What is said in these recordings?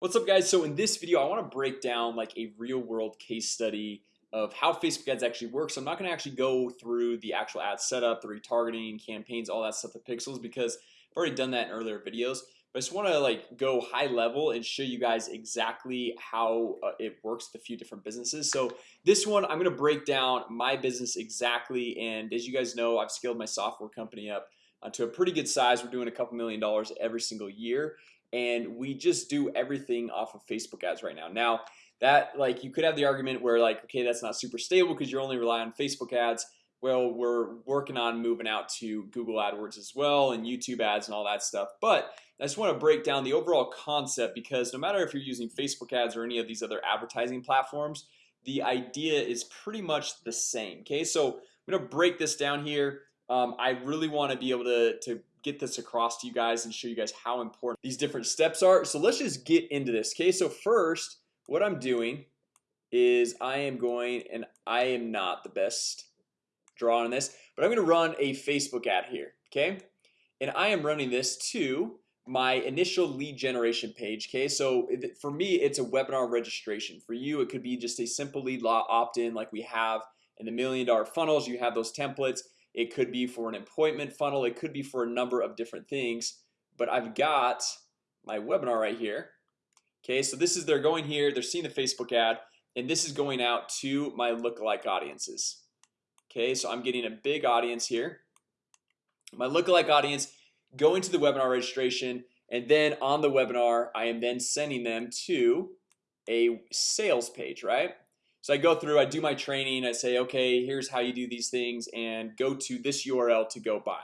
What's up guys? So in this video, I want to break down like a real-world case study of how Facebook ads actually work. So I'm not going to actually go through the actual ad setup the retargeting campaigns all that stuff the pixels because I've already done that in earlier videos. But I just want to like go high level and show you guys exactly how uh, it works with a few different businesses. So this one I'm gonna break down my business exactly. And as you guys know I've scaled my software company up uh, to a pretty good size. We're doing a couple million dollars every single year and we just do everything off of Facebook ads right now. Now that like you could have the argument where like okay that's not super stable because you're only rely on Facebook ads. Well we're working on moving out to Google AdWords as well and YouTube ads and all that stuff but I just want to break down the overall concept because no matter if you're using Facebook ads or any of these other advertising platforms the idea is pretty much the same okay? So I'm gonna break this down here. Um, I really want to be able to, to get this across to you guys and show you guys how important these different steps are. So let's just get into this Okay, so first what I'm doing is I am going and I am not the best draw on this But I'm gonna run a Facebook ad here, okay? And I am running this to my initial lead generation page Okay, so for me, it's a webinar registration. For you It could be just a simple lead law opt-in like we have in the million dollar funnels. You have those templates it could be for an appointment funnel. It could be for a number of different things. But I've got my webinar right here. Okay, so this is they're going here. They're seeing the Facebook ad and this is going out to my lookalike audiences. Okay, so I'm getting a big audience here. My lookalike audience going to the webinar registration and then on the webinar I am then sending them to a sales page, right? So I go through I do my training I say okay Here's how you do these things and go to this URL to go buy.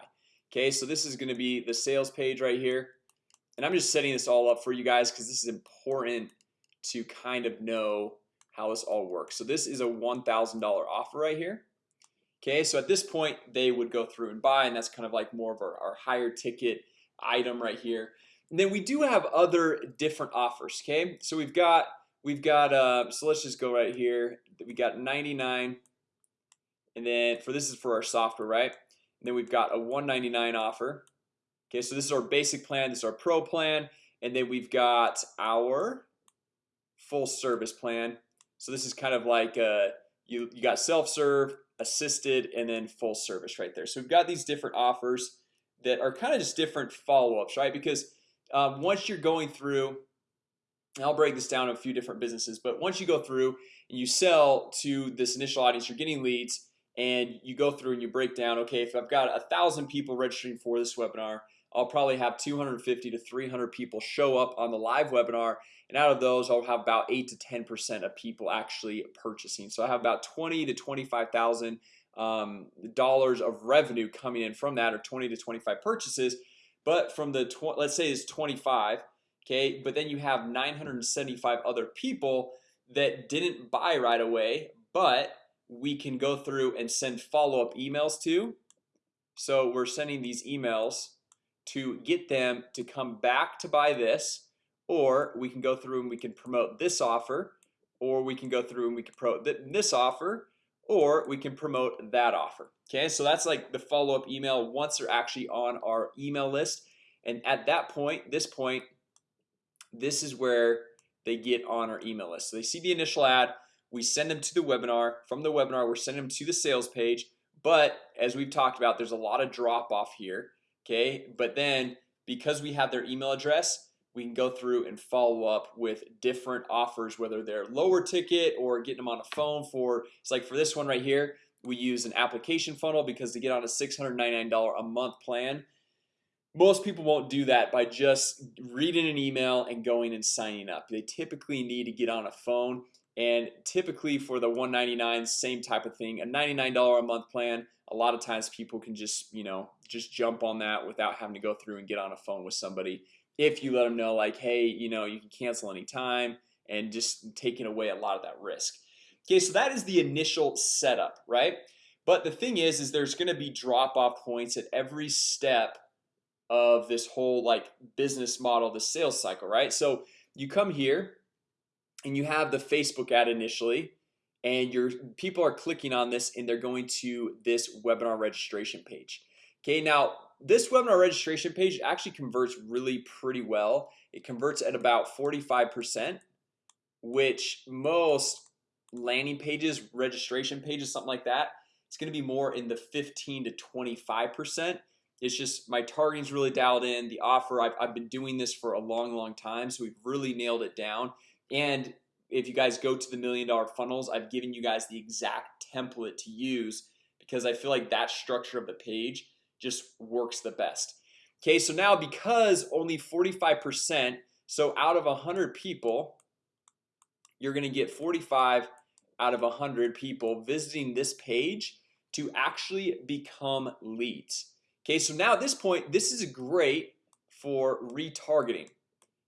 Okay, so this is gonna be the sales page right here. And I'm just setting this all up for you guys because this is important to kind of know how this all works. So this is a $1,000 offer right here. Okay, so at this point they would go through and buy and that's kind of like more of our, our higher ticket item right here. And then we do have other different offers Okay, so we've got we've got uh so let's just go right here. We got 99 and then for this is for our software right? And then we've got a 199 offer. Okay so this is our basic plan this is our pro plan and then we've got our full service plan. So this is kind of like uh you you got self-serve assisted and then full service right there. So we've got these different offers that are kind of just different follow-ups right? Because um, once you're going through I'll break this down a few different businesses But once you go through and you sell to this initial audience you're getting leads and you go through and you break down Okay, if I've got a thousand people registering for this webinar I'll probably have 250 to 300 people show up on the live webinar and out of those I'll have about 8 to 10% of people actually purchasing. So I have about 20 to 25,000 um, dollars of revenue coming in from that or 20 to 25 purchases. But from the let's say it's 25 Okay, but then you have 975 other people that didn't buy right away But we can go through and send follow-up emails to. So we're sending these emails to get them to come back to buy this or we can go through and we can promote this offer or we can go through and we can promote this offer or we can promote that offer Okay, so that's like the follow-up email once they're actually on our email list. And at that point this point this is where they get on our email list. So they see the initial ad we send them to the webinar. From the webinar we're sending them to the sales page. But as we've talked about there's a lot of drop-off here Okay, but then because we have their email address we can go through and follow up with different offers whether they're lower ticket or getting them on a phone for it's like for this one right here we use an application funnel because to get on a $699 a month plan most people won't do that by just reading an email and going and signing up. They typically need to get on a phone and typically for the 199 same type of thing a $99 a month plan a lot of times people can just you know just jump on that without having to go through and get on a phone with somebody. If you let them know like hey you know you can cancel anytime and just taking away a lot of that risk. Okay, so that is the initial setup right? But the thing is is there's gonna be drop-off points at every step of this whole like business model the sales cycle right? So you come here and you have the Facebook ad initially and your people are clicking on this and they're going to this webinar registration page. Okay, now this webinar registration page actually converts really pretty well. It converts at about 45% Which most landing pages registration pages something like that It's gonna be more in the 15 to 25 percent It's just my targeting's really dialed in the offer I've, I've been doing this for a long long time So we've really nailed it down. And if you guys go to the million dollar funnels I've given you guys the exact template to use because I feel like that structure of the page just works the best. Okay, so now because only 45% so out of a hundred people You're gonna get 45 out of a hundred people visiting this page to actually become leads Okay, so now at this point this is great for retargeting.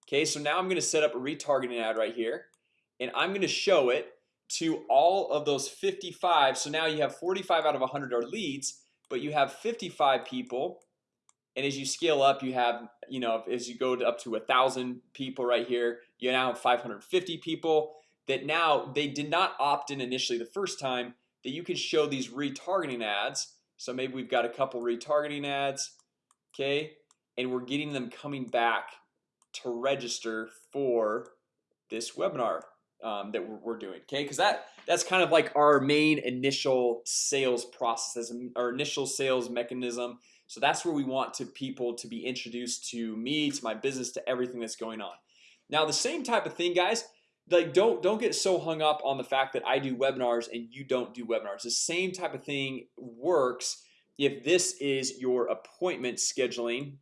Okay, so now I'm gonna set up a retargeting ad right here and I'm gonna show it to all of those 55 so now you have 45 out of 100 are leads but you have 55 people and as you scale up you have you know as you go up to a thousand people right here you now have 550 people that now they did not opt in initially the first time that you can show these retargeting ads so maybe we've got a couple retargeting ads Okay, and we're getting them coming back to register for this webinar um, that we're, doing okay? Because that that's kind of like our main initial sales process our initial sales mechanism. So that's where we want to people to be introduced to me to my business to everything that's going on. Now the same type of thing guys like don't don't get so hung up on the fact that I do webinars and you don't do webinars. The same type of thing works if this is your appointment scheduling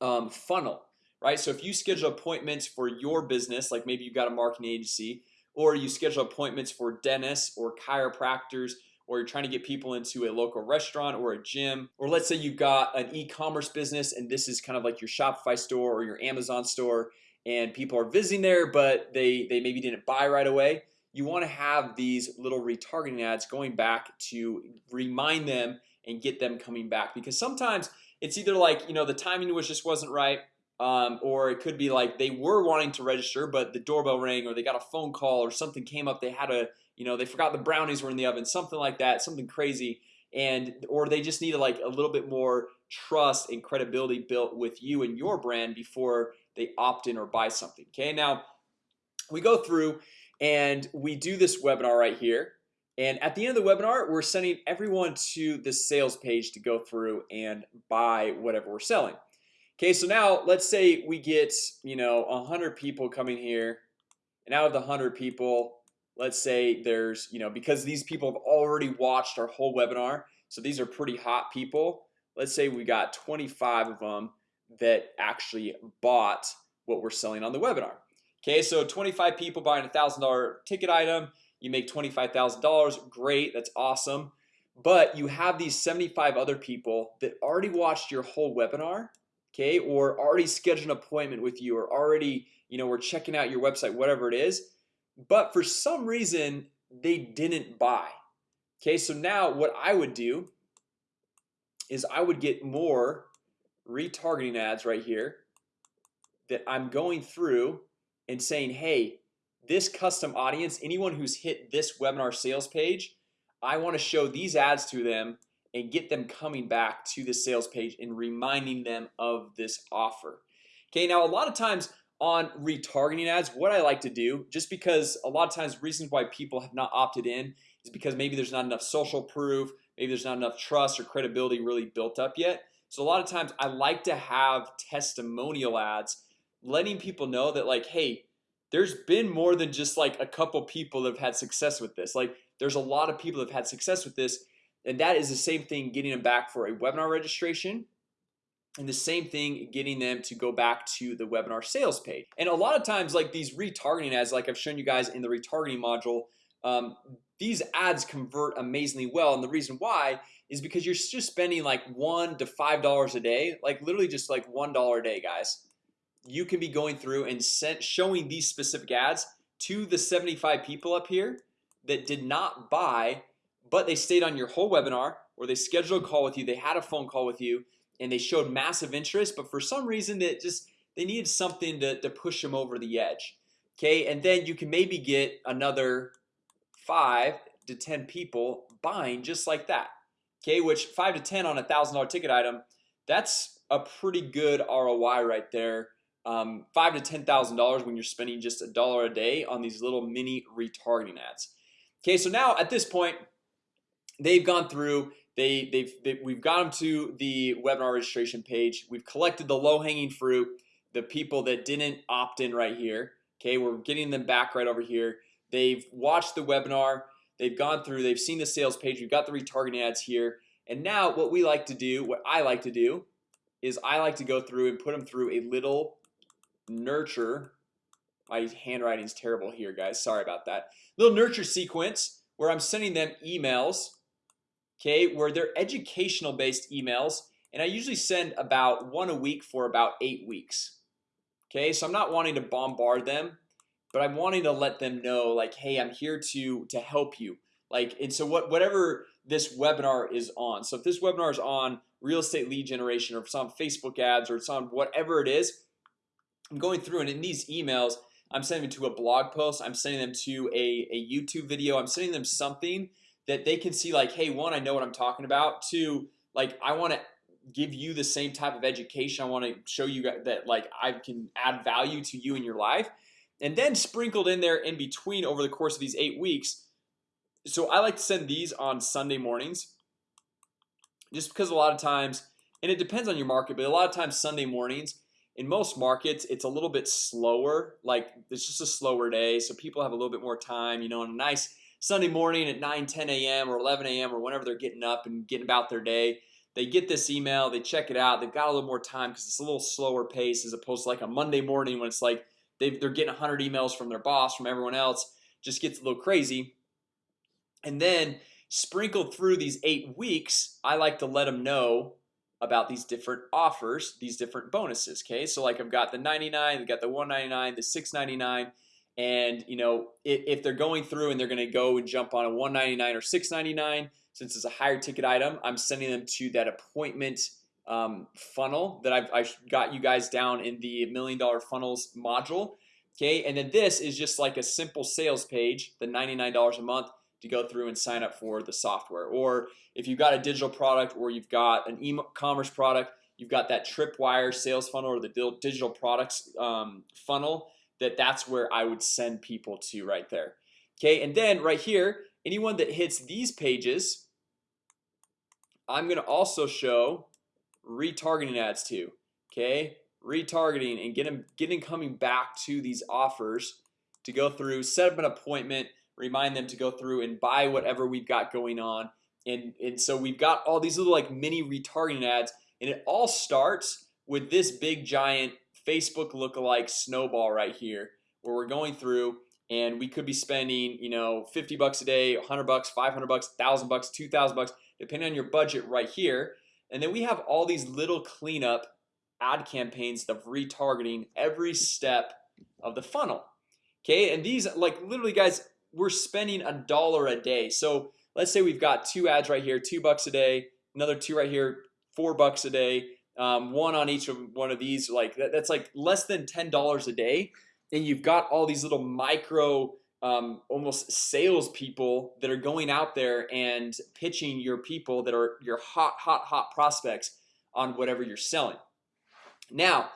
um, funnel right? So if you schedule appointments for your business like maybe you've got a marketing agency or you schedule appointments for dentists or chiropractors or you're trying to get people into a local restaurant or a gym or let's say you've got an e-commerce business and this is kind of like your Shopify store or your Amazon store and people are visiting there but they they maybe didn't buy right away. You want to have these little retargeting ads going back to remind them and get them coming back because sometimes it's either like you know the timing was just wasn't right um, or it could be like they were wanting to register but the doorbell rang or they got a phone call or something came up they had a you know they forgot the brownies were in the oven something like that something crazy and or they just needed like a little bit more trust and credibility built with you and your brand before they opt in or buy something okay? Now we go through and we do this webinar right here. And at the end of the webinar we're sending everyone to the sales page to go through and buy whatever we're selling. Okay, so now let's say we get you know a hundred people coming here. And out of the hundred people Let's say there's you know because these people have already watched our whole webinar So these are pretty hot people. Let's say we got 25 of them that actually bought what we're selling on the webinar Okay, so 25 people buying a thousand dollar ticket item you make $25,000 great. That's awesome But you have these 75 other people that already watched your whole webinar Okay, or already scheduled an appointment with you or already you know we're checking out your website whatever it is But for some reason they didn't buy Okay, so now what I would do is I would get more retargeting ads right here that I'm going through and saying hey this custom audience anyone who's hit this webinar sales page I want to show these ads to them and get them coming back to the sales page and reminding them of this offer. Okay, now a lot of times on retargeting ads what I like to do just because a lot of times reasons why people have not opted in is because maybe there's not enough social proof Maybe there's not enough trust or credibility really built up yet So a lot of times I like to have testimonial ads letting people know that like hey There's been more than just like a couple people that have had success with this. Like there's a lot of people that have had success with this and that is the same thing getting them back for a webinar registration and the same thing getting them to go back to the webinar sales page. And a lot of times like these retargeting ads like I've shown you guys in the retargeting module um, these ads convert amazingly well and the reason why is because you're just spending like one to five dollars a day like literally just like one dollar a day guys. You can be going through and sent showing these specific ads to the 75 people up here that did not buy but they stayed on your whole webinar or they scheduled a call with you they had a phone call with you and they showed massive interest but for some reason that just they needed something to, to push them over the edge Okay, and then you can maybe get another five to ten people buying just like that. Okay, which five to ten on a thousand dollar ticket item that's a pretty good ROI right there. Um, five to ten thousand dollars when you're spending just a dollar a day on these little mini retargeting ads. Okay, so now at this point they've gone through they they've they, we've got them to the webinar registration page. We've collected the low-hanging fruit the people that didn't opt in right here. Okay, we're getting them back right over here They've watched the webinar. They've gone through they've seen the sales page. We've got the retargeting ads here. And now what we like to do what I like to do is I like to go through and put them through a little nurture. My handwriting is terrible here guys. Sorry about that. Little nurture sequence where I'm sending them emails Okay, where they're educational based emails and I usually send about one a week for about eight weeks Okay, so I'm not wanting to bombard them But I'm wanting to let them know like hey I'm here to to help you. Like and so what whatever this webinar is on so if this webinar is on real estate lead generation or it's on Facebook ads or it's on whatever it is I'm going through and in these emails I'm sending them to a blog post I'm sending them to a, a YouTube video I'm sending them something that they can see like hey one I know what I'm talking about. Two like I want to give you the same type of education. I want to show you that like I can add value to you in your life and then sprinkled in there in between over the course of these eight weeks so I like to send these on Sunday mornings just because a lot of times and it depends on your market but a lot of times Sunday mornings in most markets it's a little bit slower like it's just a slower day so people have a little bit more time you know on a nice Sunday morning at 9 10 a.m. or 11 a.m. or whenever they're getting up and getting about their day they get this email they check it out they've got a little more time because it's a little slower pace as opposed to like a Monday morning when it's like they've, they're getting 100 emails from their boss from everyone else just gets a little crazy. And then sprinkled through these eight weeks I like to let them know about these different offers these different bonuses Okay, so like I've got the 99 They've got the 199 the 699 and you know if, if they're going through and they're gonna go and jump on a 199 or 699 since it's a higher ticket item I'm sending them to that appointment um, funnel that I've, I've got you guys down in the million dollar funnels module Okay, and then this is just like a simple sales page the $99 a month to go through and sign up for the software. Or if you've got a digital product or you've got an e-commerce product You've got that tripwire sales funnel or the digital products um, funnel that that's where I would send people to right there Okay, and then right here anyone that hits these pages I'm gonna also show retargeting ads to okay? Retargeting and get them getting coming back to these offers to go through set up an appointment remind them to go through and buy whatever we've got going on. And and so we've got all these little like mini retargeting ads and it all starts with this big giant Facebook lookalike snowball right here where we're going through and we could be spending you know 50 bucks a day 100 bucks 500 bucks thousand bucks 2,000 bucks depending on your budget right here and then we have all these little cleanup ad campaigns of retargeting every step of the funnel Okay, and these like literally guys we're spending a dollar a day. So let's say we've got two ads right here two bucks a day another two right here four bucks a day um, one on each of one of these like that, that's like less than ten dollars a day. And you've got all these little micro um, almost sales people that are going out there and pitching your people that are your hot hot hot prospects on whatever you're selling now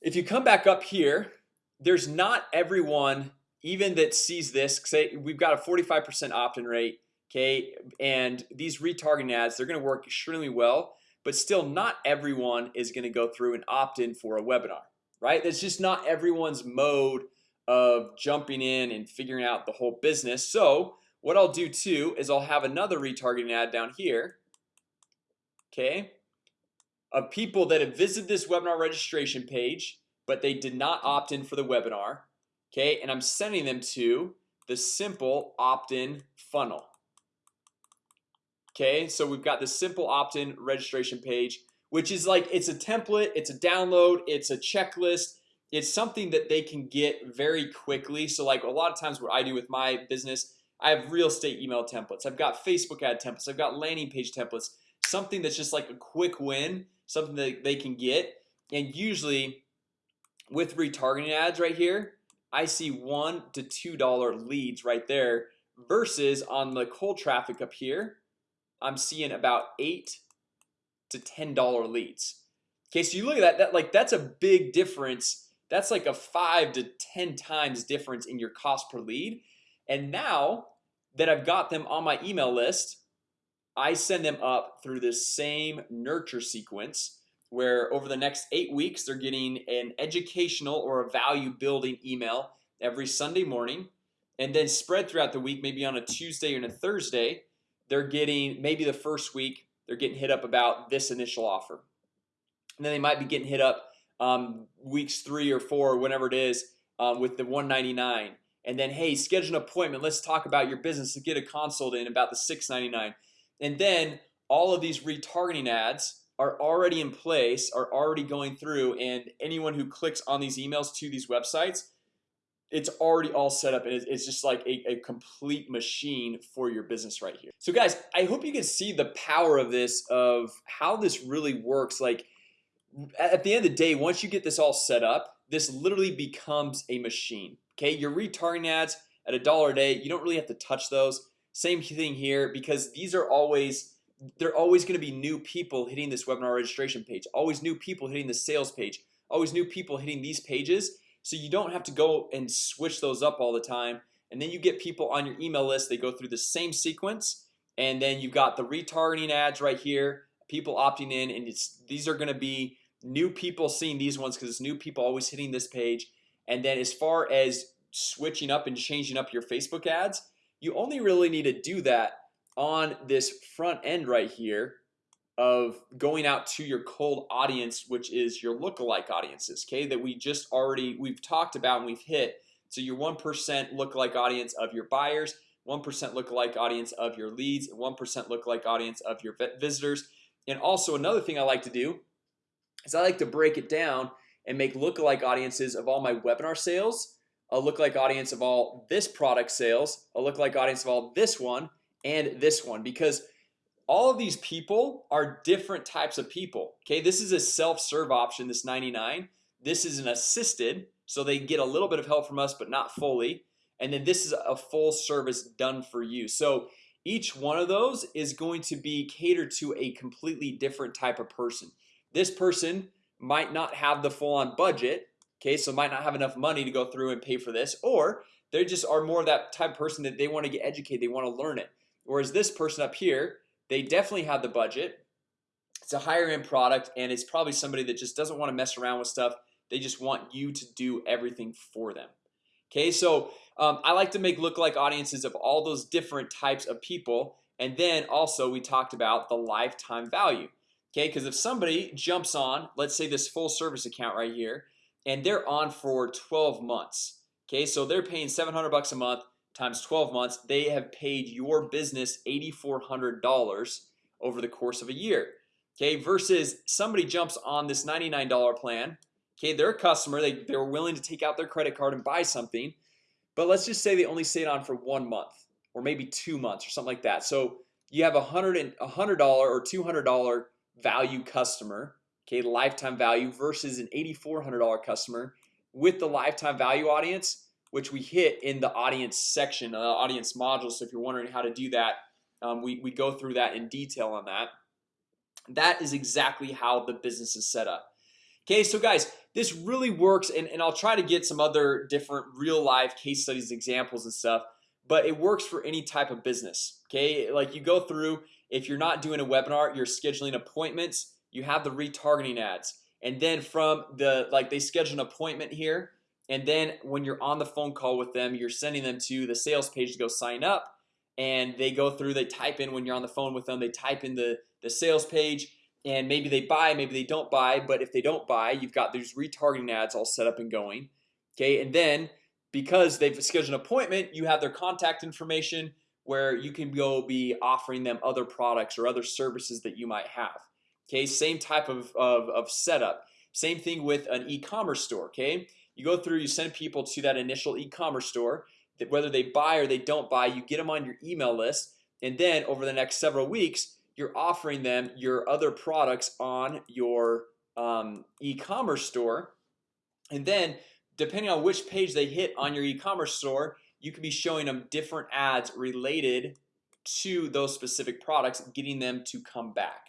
if you come back up here there's not everyone even that sees this say we've got a 45% opt-in rate Okay, and these retargeting ads they're gonna work extremely well But still not everyone is gonna go through and opt in for a webinar, right? That's just not everyone's mode of jumping in and figuring out the whole business So what I'll do too is I'll have another retargeting ad down here Okay of people that have visited this webinar registration page But they did not opt in for the webinar Okay, and I'm sending them to the simple opt-in funnel Okay, so we've got the simple opt-in registration page Which is like it's a template. It's a download. It's a checklist It's something that they can get very quickly. So like a lot of times what I do with my business I have real estate email templates. I've got Facebook ad templates. I've got landing page templates. Something that's just like a quick win something that they can get. And usually with retargeting ads right here I see one to two dollar leads right there versus on the cold traffic up here I'm seeing about eight to $10 leads. Okay, so you look at that that like that's a big difference That's like a 5 to 10 times difference in your cost per lead. And now that I've got them on my email list I send them up through this same nurture sequence where over the next eight weeks They're getting an educational or a value building email every Sunday morning. And then spread throughout the week maybe on a Tuesday and a Thursday They're getting maybe the first week they're getting hit up about this initial offer. And then they might be getting hit up um, weeks three or four or whenever it is um, with the 199 and then hey schedule an appointment. Let's talk about your business. To get a consult in about the 699 and then all of these retargeting ads are already in place are already going through and anyone who clicks on these emails to these websites it's already all set up and it's just like a, a, complete machine for your business right here. So guys I hope you can see the power of this of how this really works. Like at the end of the day once you get this all set up this literally becomes a machine Okay, your retargeting ads at a dollar a day. You don't really have to touch those. Same thing here because these are always they're always going to be new people hitting this webinar registration page always new people hitting the sales page always new people hitting these pages. So you don't have to go and switch those up all the time. And then you get people on your email list they go through the same sequence and then you've got the retargeting ads right here people opting in and it's these are going to be new people seeing these ones because it's new people always hitting this page. And then as far as switching up and changing up your Facebook ads you only really need to do that on this front end right here of going out to your cold audience which is your lookalike audiences okay that we just already we've talked about and we've hit. So your 1% lookalike audience of your buyers 1% lookalike audience of your leads and 1% lookalike audience of your visitors. And also another thing I like to do is I like to break it down and make lookalike audiences of all my webinar sales a lookalike audience of all this product sales a lookalike audience of all this one and this one because all of these people are different types of people Okay, this is a self-serve option this 99 this is an assisted so they get a little bit of help from us but not fully. And then this is a full service done for you. So each one of those is going to be catered to a completely different type of person this person might not have the full-on budget Okay, so might not have enough money to go through and pay for this or they just are more of that type of person that they want to get educated They want to learn it. Whereas this person up here they definitely have the budget. It's a higher-end product and it's probably somebody that just doesn't want to mess around with stuff. They just want you to do everything for them. Okay, so um, I like to make lookalike audiences of all those different types of people and then also we talked about the lifetime value Okay, because if somebody jumps on let's say this full service account right here and they're on for 12 months Okay, so they're paying 700 bucks a month times 12 months. They have paid your business $8,400 over the course of a year Okay? Versus somebody jumps on this $99 plan Okay, they're a customer. They, they're willing to take out their credit card and buy something. But let's just say they only stayed on for one month or maybe two months or something like that. So you have a hundred and a hundred dollar or two hundred dollar value customer Okay, lifetime value versus an $8,400 customer with the lifetime value audience which we hit in the audience section uh, audience module. So if you're wondering how to do that um, we, we go through that in detail on that. That is exactly how the business is set up. Okay, so guys this really works and, and I'll try to get some other different real-life case studies examples and stuff But it works for any type of business Okay, like you go through if you're not doing a webinar you're scheduling appointments you have the retargeting ads. And then from the like they schedule an appointment here and then when you're on the phone call with them you're sending them to the sales page to go sign up and they go through they type in when you're on the phone with them they type in the the sales page and maybe they buy maybe they don't buy but if they don't buy you've got these retargeting ads all set up and going Okay, and then because they've scheduled an appointment you have their contact information where you can go be offering them other products or other services that you might have Okay, same type of, of, of setup. Same thing with an e-commerce store Okay, you go through you send people to that initial e-commerce store that whether they buy or they don't buy you get them on your email list and then over the next several weeks you're offering them your other products on your um, e-commerce store. And then depending on which page they hit on your e-commerce store you could be showing them different ads related to those specific products getting them to come back.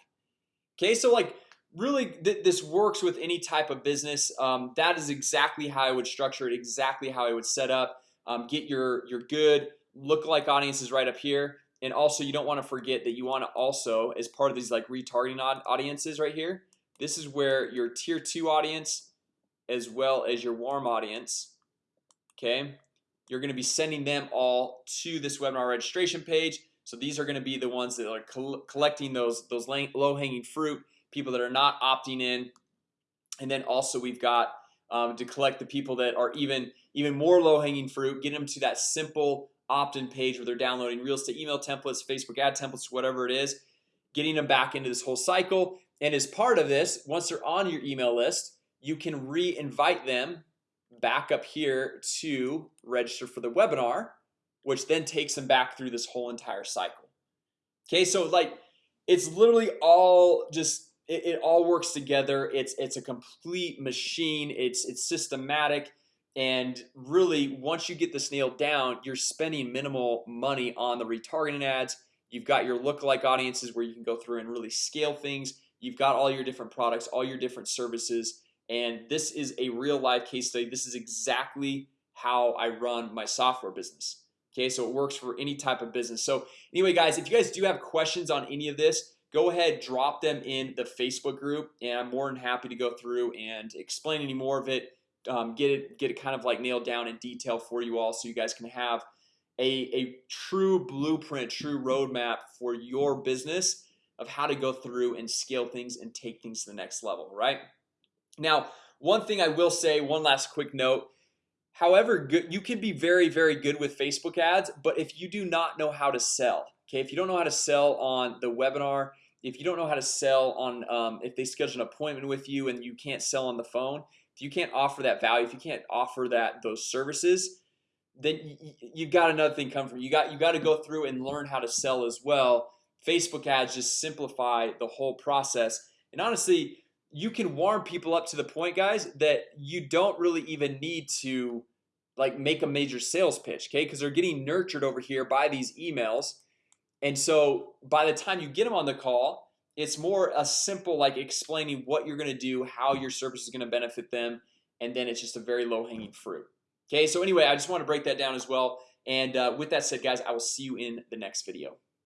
Okay, so like really th this works with any type of business. Um, That is exactly how I would structure it exactly how I would set up um, get your your good lookalike audiences right up here. And also you don't want to forget that you want to also as part of these like retargeting audiences right here This is where your tier 2 audience as well as your warm audience Okay, you're gonna be sending them all to this webinar registration page. So these are gonna be the ones that are collecting those those low-hanging fruit people that are not opting in. And then also we've got um, to collect the people that are even even more low-hanging fruit get them to that simple opt-in page where they're downloading real estate email templates Facebook ad templates whatever it is getting them back into this whole cycle. And as part of this once they're on your email list you can re-invite them back up here to register for the webinar which then takes them back through this whole entire cycle. Okay, so like it's literally all just it, it all works together. It's it's a complete machine. It's it's systematic. And really once you get this nailed down you're spending minimal money on the retargeting ads. You've got your lookalike audiences where you can go through and really scale things. You've got all your different products all your different services and this is a real life case study. This is exactly how I run my software business. Okay, so it works for any type of business. So anyway guys if you guys do have questions on any of this go ahead drop them in the Facebook group and I'm more than happy to go through and explain any more of it um, get it get it kind of like nailed down in detail for you all so you guys can have a, a true blueprint true roadmap for your business of how to go through and scale things and take things to the next level right now one thing I will say one last quick note. However good you can be very very good with Facebook ads But if you do not know how to sell Okay, if you don't know how to sell on the webinar if you don't know how to sell on um, if they schedule an appointment with you and you can't sell on the phone if you can't offer that value if you can't offer that those services then you, have got another thing come from you. Got you got to go through and learn how to sell as well. Facebook ads just simplify the whole process. And honestly you can warm people up to the point guys that you don't really even need to like make a major sales pitch okay? Because they're getting nurtured over here by these emails. And so by the time you get them on the call it's more a simple like explaining what you're gonna do how your service is gonna benefit them and then it's just a very low-hanging fruit Okay, so anyway, I just want to break that down as well. And uh, with that said guys I will see you in the next video